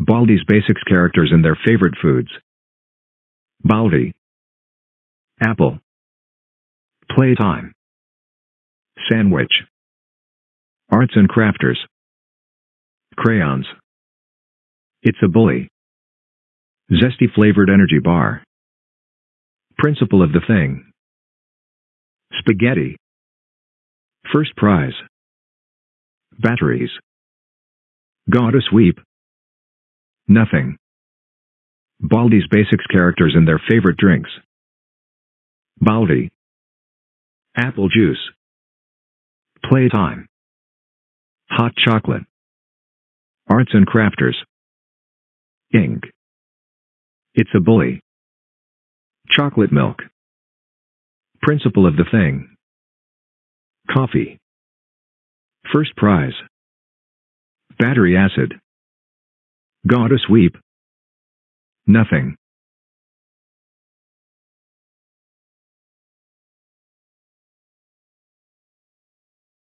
Baldi's Basics characters and their favorite foods. Baldi. Apple. Playtime. Sandwich. Arts and crafters. Crayons. It's a bully. Zesty flavored energy bar. Principal of the thing. Spaghetti. First prize. Batteries. Got a sweep. Nothing. Baldi's Basics characters and their favorite drinks. Baldi. Apple juice. Playtime. Hot chocolate. Arts and crafters. Ink. It's a bully. Chocolate milk. Principal of the thing. Coffee. First prize. Battery acid. Gotta Sweep. Nothing.